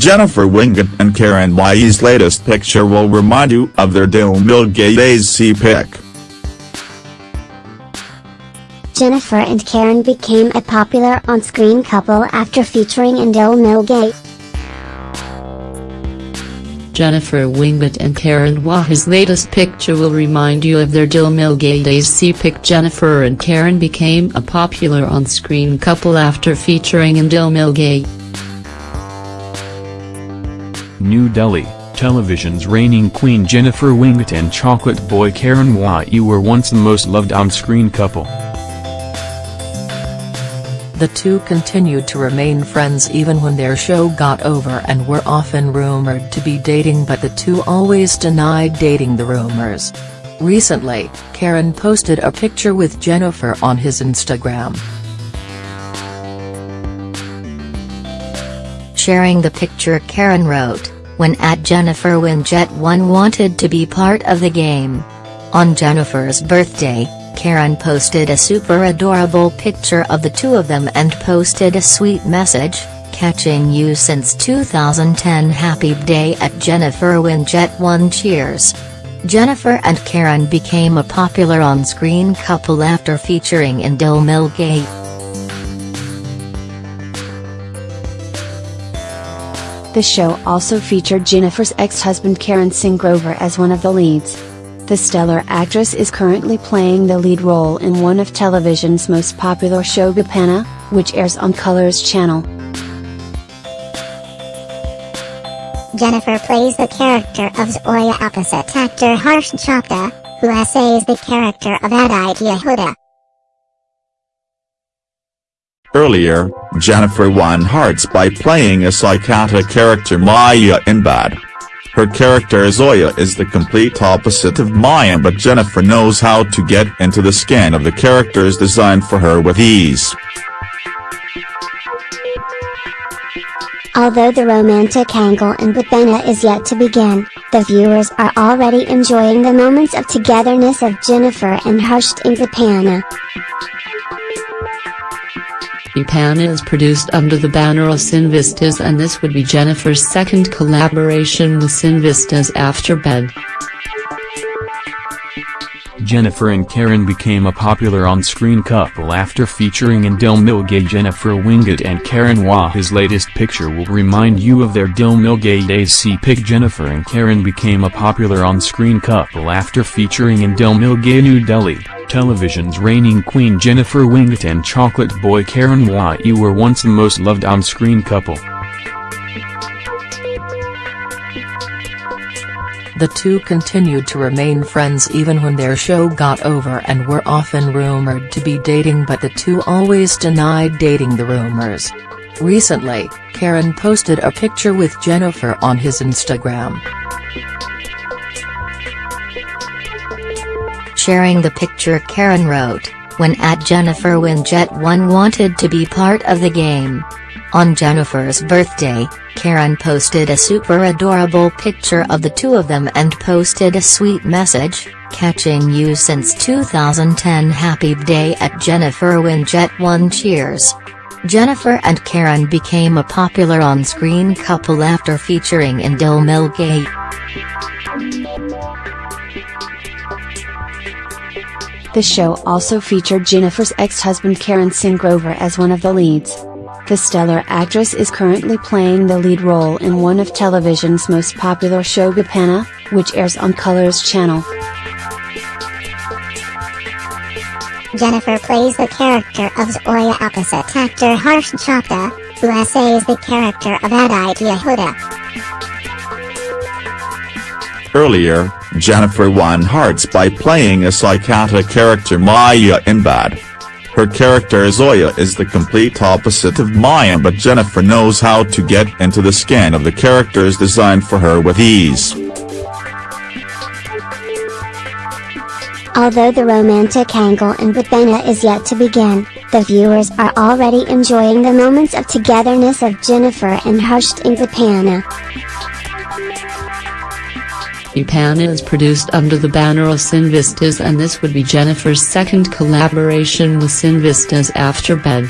Jennifer Winget and Karen Whyte's latest picture will remind you of their Dill Mill Gayye days see pic. Jennifer and Karen became a popular on-screen couple after featuring in Dill Mill Gayye. Jennifer Winget and Karen Whyte's latest picture will remind you of their Dill Mill Gayye days see pic Jennifer and Karen became a popular on-screen couple after featuring in Dill Mill Gayye. New Delhi, television's reigning queen Jennifer Winget and chocolate boy Karen Whyte were once the most loved on-screen couple. The two continued to remain friends even when their show got over and were often rumored to be dating but the two always denied dating the rumors. Recently, Karen posted a picture with Jennifer on his Instagram. Sharing the picture Karen wrote, when at Jennifer Winget1 wanted to be part of the game. On Jennifer's birthday, Karen posted a super adorable picture of the two of them and posted a sweet message, catching you since 2010 happy day at Jennifer Winget 1 cheers. Jennifer and Karen became a popular on-screen couple after featuring in Dill Mill Gayye. The show also featured Jennifer's ex-husband Karan Singh Grover as one of the leads. The stellar actress is currently playing the lead role in one of television's most popular show Gopana, which airs on Colors Channel. Jennifer plays the character of Zoya opposite actor Harsh Chopra, who essays the character of Aditya Hooda. Earlier, Jennifer won hearts by playing a psychotic character Maya in Bad. Her character Zoya is the complete opposite of Maya but Jennifer knows how to get into the skin of the characters designed for her with ease. Although the romantic angle in Gopana is yet to begin, the viewers are already enjoying the moments of togetherness of Jennifer and Harsh in Gopana. Gopana is produced under the banner of Cinevistas and this would be Jennifer's second collaboration with Cinevistas after Bed. Jennifer and Karen became a popular on-screen couple after featuring in Dill Mill Gayye Jennifer Winget and Karen Whyte's latest picture will remind you of their Dill Mill Gayye days. See pic Jennifer and Karen became a popular on-screen couple after featuring in Dill Mill Gayye New Delhi, television's reigning queen Jennifer Winget and chocolate boy Karen Whyte were once the most loved on-screen couple. The two continued to remain friends even when their show got over and were often rumored to be dating but the two always denied dating the rumors. Recently, Karen posted a picture with Jennifer on his Instagram. Sharing the picture Karen wrote, when at Jennifer Winget1 wanted to be part of the game. On Jennifer's birthday, Karen posted a super adorable picture of the two of them and posted a sweet message, catching you since 2010 happy day at Jennifer Winget 1 cheers. Jennifer and Karen became a popular on-screen couple after featuring in Dill Mill Gayye. The show also featured Jennifer's ex-husband Karan Singh Grover as one of the leads. The stellar actress is currently playing the lead role in one of television's most popular show Gopana, which airs on Colors Channel. Jennifer plays the character of Zoya opposite actor Harsh Chopra, who essays the character of Aditya Hooda. Earlier, Jennifer won hearts by playing a psychotic character Maya in Bad. Her character Zoya is the complete opposite of Maya but Jennifer knows how to get into the skin of the characters designed for her with ease. Although the romantic angle in Gopana is yet to begin, the viewers are already enjoying the moments of togetherness of Jennifer and Harsh in Gopana. Gopana is produced under the banner of Cinevistas and this would be Jennifer's second collaboration with Cinevistas after Bed.